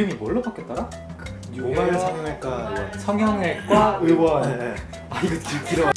이름이 뭘로 바뀌었더라? 뉴헤어 성형외과 의원. 성형외과 의원 네, 네. 아 이거 길- 길어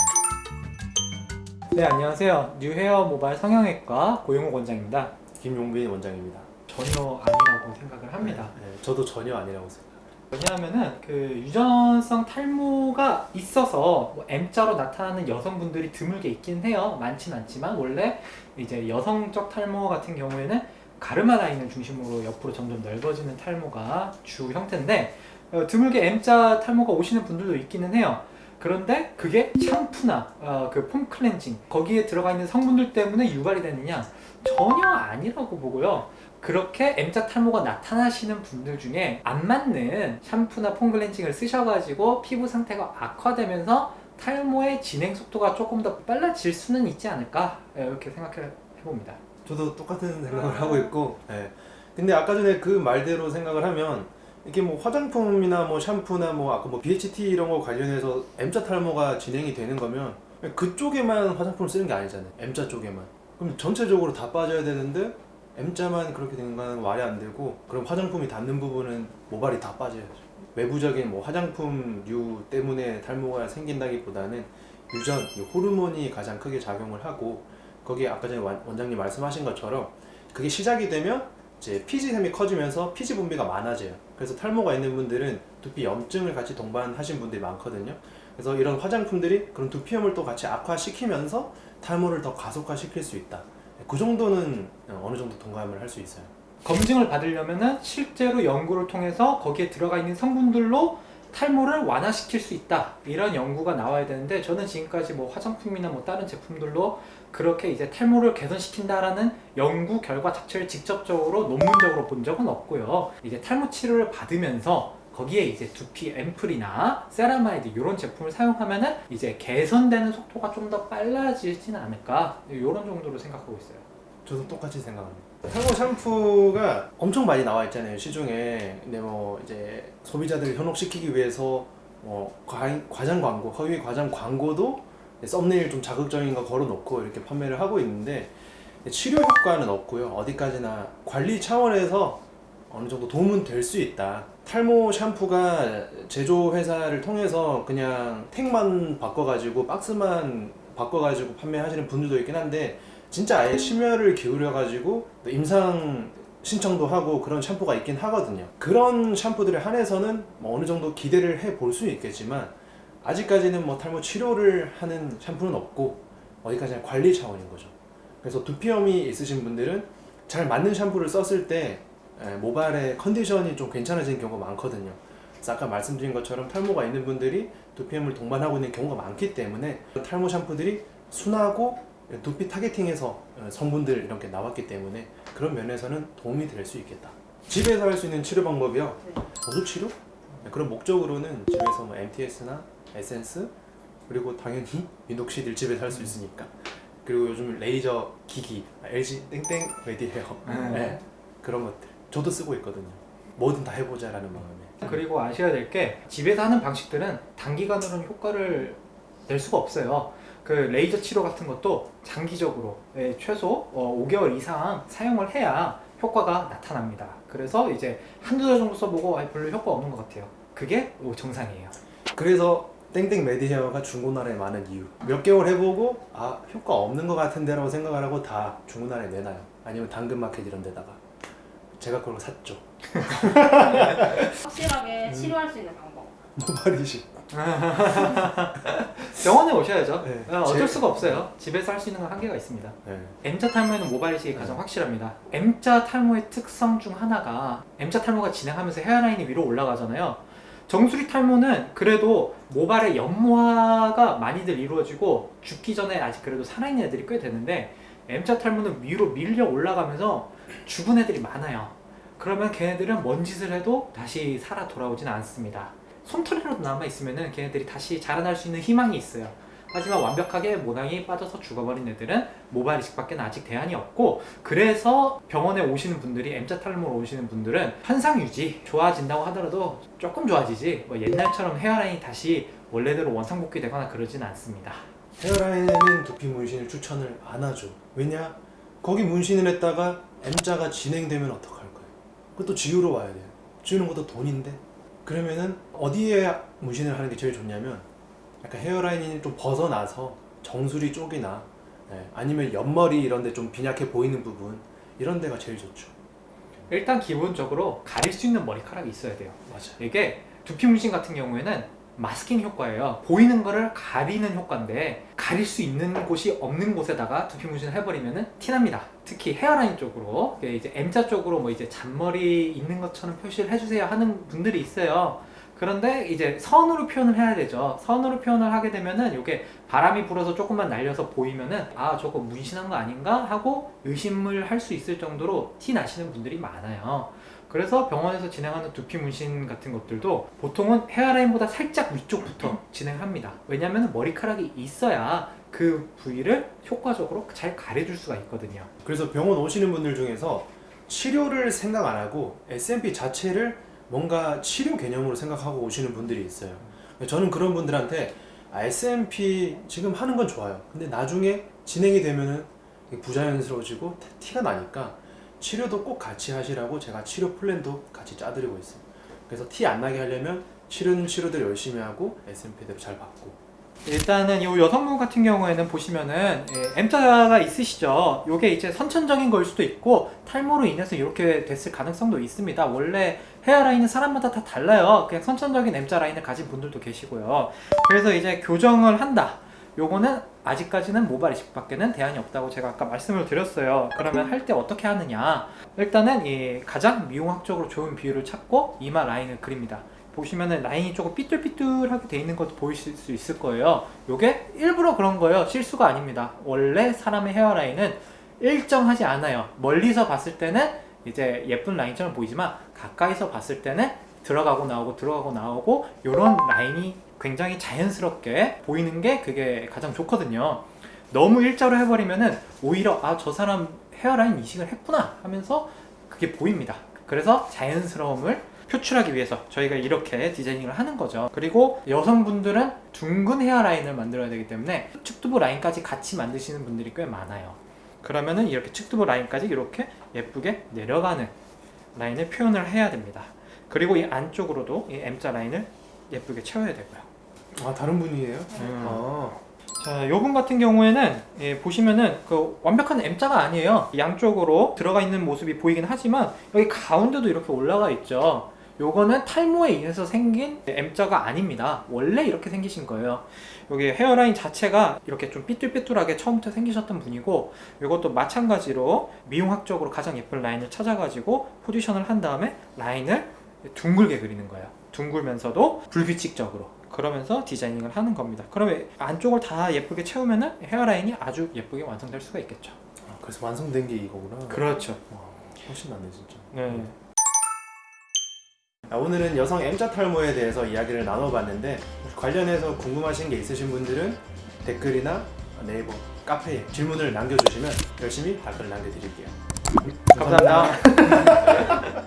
네 안녕하세요 뉴헤어 모바일 성형외과 고용호 원장입니다 김용빈 원장입니다. 전혀 아니라고 생각을 합니다 네, 저도 전혀 아니라고 생각합니다. 왜냐하면은 그 유전성 탈모가 있어서 뭐 M자로 나타나는 여성분들이 드물게 있긴 해요. 많진 않지만 원래 이제 여성적 탈모 같은 경우에는 가르마 라인을 중심으로 옆으로 점점 넓어지는 탈모가 주 형태인데 어, 드물게 M자 탈모가 오시는 분들도 있기는 해요. 그런데 그게 샴푸나 어, 그폼 클렌징 거기에 들어가 있는 성분들 때문에 유발이 되느냐 전혀 아니라고 보고요. 그렇게 M자 탈모가 나타나시는 분들 중에 안 맞는 샴푸나 폼 클렌징을 쓰셔가지고 피부 상태가 악화되면서 탈모의 진행 속도가 조금 더 빨라질 수는 있지 않을까 이렇게 생각해 봅니다. 저도 똑같은 생각을 하고 있고 네. 근데 아까 전에 그 말대로 생각을 하면 이렇게 뭐 화장품이나 뭐 샴푸나 뭐 아까 뭐 BHT 이런 거 관련해서 M자 탈모가 진행이 되는 거면 그쪽에만 화장품을 쓰는 게 아니잖아요. M자 쪽에만. 그럼 전체적으로 다 빠져야 되는데 M자만 그렇게 되는 거는 말이 안 되고 그럼 화장품이 닿는 부분은 모발이 다 빠져야죠. 외부적인 뭐 화장품류 때문에 탈모가 생긴다기보다는 유전, 이 호르몬이 가장 크게 작용을 하고 거기에 아까 전에 원- 원장님 말씀하신 것처럼 그게 시작이 되면 이제 피지샘이 커지면서 피지 분비가 많아져요. 그래서 탈모가 있는 분들은 두피 염증을 같이 동반하신 분들이 많거든요. 그래서 이런 화장품들이 그런 두피염을 또 같이 악화시키면서 탈모를 더 가속화시킬 수 있다. 그 정도는 어느 정도 동감을 할 수 있어요. 검증을 받으려면은 실제로 연구를 통해서 거기에 들어가 있는 성분들로 탈모를 완화시킬 수 있다. 이런 연구가 나와야 되는데 저는 지금까지 뭐 화장품이나 뭐 다른 제품들로 그렇게 이제 탈모를 개선시킨다라는 연구 결과 자체를 직접적으로 논문적으로 본 적은 없고요. 이제 탈모 치료를 받으면서 거기에 이제 두피 앰플이나 세라마이드 이런 제품을 사용하면은 이제 개선되는 속도가 좀 더 빨라지진 않을까. 이런 정도로 생각하고 있어요. 저도 똑같이 생각합니다. 탈모 샴푸가 엄청 많이 나와 있잖아요 시중에. 근데 뭐 이제 소비자들을 현혹시키기 위해서 뭐 과, 과장 광고, 허위 과장 광고도 썸네일 좀 자극적인 거 걸어놓고 이렇게 판매를 하고 있는데 치료 효과는 없고요. 어디까지나 관리 차원에서 어느 정도 도움은 될 수 있다. 탈모 샴푸가 제조 회사를 통해서 그냥 택만 바꿔가지고 박스만 바꿔가지고 판매하시는 분들도 있긴 한데 진짜 아예 심혈을 기울여 가지고 임상 신청도 하고 그런 샴푸가 있긴 하거든요. 그런 샴푸들에 한해서는 뭐 어느 정도 기대를 해 볼 수 있겠지만 아직까지는 뭐 탈모 치료를 하는 샴푸는 없고 어디까지나 관리 차원인 거죠. 그래서 두피염이 있으신 분들은 잘 맞는 샴푸를 썼을 때 에, 모발의 컨디션이 좀 괜찮아지는 경우가 많거든요. 그래서 아까 말씀드린 것처럼 탈모가 있는 분들이 두피염을 동반하고 있는 경우가 많기 때문에 탈모 샴푸들이 순하고 두피 타겟팅에서 어, 성분들 이렇게 나왔기 때문에 그런 면에서는 도움이 될 수 있겠다. 집에서 할 수 있는 치료 방법이요. 보습 치료? 네, 그런 목적으로는 집에서 뭐 MTS나 에센스 그리고 당연히 미녹시딜 집에서 할 수 있으니까 그리고 요즘 레이저 기기 LG 땡땡 메디헤어 음. 네, 그런 것들 저도 쓰고 있거든요. 뭐든 다 해보자 라는 마음에. 그리고 아셔야 될 게 집에서 하는 방식들은 단기간으로는 효과를 낼 수가 없어요. 그 레이저 치료 같은 것도 장기적으로 예, 최소 어, 5개월 이상 사용을 해야 효과가 나타납니다. 그래서 이제 한두 달 정도 써보고 아, 별로 효과 없는 것 같아요. 그게 오, 정상이에요. 그래서 땡땡 메디헤어가 중고나라에 많은 이유 몇 개월 해보고 아 효과 없는 것 같은데 라고 생각을 하고 다 중고나라에 내놔요 아니면 당근마켓 이런 데다가 제가 그걸 샀죠 확실하게 치료할 수 있는 방법. 모발이식 병원에 오셔야죠. 네. 어, 어쩔 제- 수가 없어요. 집에서 할 수 있는 건 한계가 있습니다. 네. M자 탈모에는 모발 이식이 가장 네. 확실합니다. M자 탈모의 특성 중 하나가 M자 탈모가 진행하면서 헤어라인이 위로 올라가잖아요. 정수리 탈모는 그래도 모발의 연모화가 많이들 이루어지고 죽기 전에 아직 그래도 살아있는 애들이 꽤 되는데 M자 탈모는 위로 밀려 올라가면서 죽은 애들이 많아요. 그러면 걔네들은 뭔 짓을 해도 다시 살아 돌아오지는 않습니다. 솜털이라도 남아있으면 걔네들이 다시 자라날 수 있는 희망이 있어요. 하지만 완벽하게 모낭이 빠져서 죽어버린 애들은 모발 이식밖에 아직 대안이 없고 그래서 병원에 오시는 분들이 M자 탈모로 오시는 분들은 현상 유지 좋아진다고 하더라도 조금 좋아지지 뭐 옛날처럼 헤어라인이 다시 원래대로 원상복귀 되거나 그러진 않습니다. 헤어라인에는 두피 문신을 추천을 안 하죠. 왜냐? 거기 문신을 했다가 M자가 진행되면 어떡할 거예요? 그것도 지우러 와야 돼요. 지우는 것도 돈인데 그러면은 어디에 문신을 하는 게 제일 좋냐면 약간 헤어라인이 좀 벗어나서 정수리 쪽이나 예, 아니면 옆머리 이런 데 좀 빈약해 보이는 부분 이런 데가 제일 좋죠 일단 기본적으로 가릴 수 있는 머리카락이 있어야 돼요. 맞아 이게 두피 문신 같은 경우에는 마스킹 효과예요. 보이는 거를 가리는 효과인데 가릴 수 있는 곳이 없는 곳에다가 두피 문신을 해버리면은 티납니다. 특히 헤어라인 쪽으로 이제 M자 쪽으로 뭐 이제 잔머리 있는 것처럼 표시를 해주세요 하는 분들이 있어요. 그런데 이제 선으로 표현을 해야 되죠. 선으로 표현을 하게 되면은 이게 바람이 불어서 조금만 날려서 보이면은 아 저거 문신한 거 아닌가 하고 의심을 할 수 있을 정도로 티 나시는 분들이 많아요. 그래서 병원에서 진행하는 두피 문신 같은 것들도 보통은 헤어라인보다 살짝 위쪽부터 진행합니다. 왜냐하면 머리카락이 있어야 그 부위를 효과적으로 잘 가려줄 수가 있거든요. 그래서 병원 오시는 분들 중에서 치료를 생각 안 하고 SMP 자체를 뭔가 치료 개념으로 생각하고 오시는 분들이 있어요. 저는 그런 분들한테 아, SMP 지금 하는 건 좋아요. 근데 나중에 진행이 이게 부자연스러워지고 티가 나니까 치료도 꼭 같이 하시라고 제가 치료 플랜도 같이 짜드리고 있어요. 그래서 티 안 나게 하려면 치료는 치료들 열심히 하고 SMP대로 잘 받고 일단은 이 여성분 같은 경우에는 보시면은 예, M자가 있으시죠. 이게 이제 선천적인 걸 수도 있고 탈모로 인해서 이렇게 됐을 가능성도 있습니다. 원래 헤어라인은 사람마다 다 달라요. 그냥 선천적인 M자 라인을 가진 분들도 계시고요. 그래서 이제 교정을 한다. 요거는 아직까지는 모발 이식밖에는 대안이 없다고 제가 아까 말씀을 드렸어요. 그러면 할 때 어떻게 하느냐? 일단은 이 가장 미용학적으로 좋은 비율을 찾고 이마 라인을 그립니다. 보시면은 라인이 조금 삐뚤삐뚤하게 돼 있는 것도 보이실 수 있을 거예요. 요게 일부러 그런 거예요. 실수가 아닙니다. 원래 사람의 헤어라인은 일정하지 않아요. 멀리서 봤을 때는 이제 예쁜 라인처럼 보이지만 가까이서 봤을 때는 들어가고 나오고 들어가고 나오고 요런 라인이 굉장히 자연스럽게 보이는 게 그게 가장 좋거든요. 너무 일자로 해버리면은 오히려 아 저 사람 헤어라인 이식을 했구나 하면서 그게 보입니다. 그래서 자연스러움을 표출하기 위해서 저희가 이렇게 디자이닝을 하는 거죠. 그리고 여성분들은 둥근 헤어라인을 만들어야 되기 때문에 측두부 라인까지 같이 만드시는 분들이 꽤 많아요. 그러면은 이렇게 측두부 라인까지 이렇게 예쁘게 내려가는 라인을 표현을 해야 됩니다. 그리고 이 안쪽으로도 이 M자 라인을 예쁘게 채워야 되고요. 아 다른 분이에요? 음. 아 자, 요분 같은 경우에는 예, 보시면은 그 완벽한 M자가 아니에요. 양쪽으로 들어가 있는 모습이 보이긴 하지만 여기 가운데도 이렇게 올라가 있죠. 요거는 탈모에 의해서 생긴 M자가 아닙니다. 원래 이렇게 생기신 거예요. 여기 헤어라인 자체가 이렇게 좀 삐뚤삐뚤하게 처음부터 생기셨던 분이고 이것도 마찬가지로 미용학적으로 가장 예쁜 라인을 찾아가지고 포지션을 한 다음에 라인을 둥글게 그리는 거예요. 둥글면서도 불규칙적으로 그러면서 디자이닝을 하는 겁니다. 그러면 안쪽을 다 예쁘게 채우면은 헤어라인이 아주 예쁘게 완성될 수가 있겠죠. 아, 그래서 완성된 게 이거구나 그렇죠. 와, 훨씬 낫네 진짜 네. 아, 오늘은 여성 M자 탈모에 대해서 이야기를 나눠봤는데 관련해서 궁금하신 게 있으신 분들은 댓글이나 네이버 카페에 질문을 남겨주시면 열심히 답글 남겨드릴게요 감사합니다.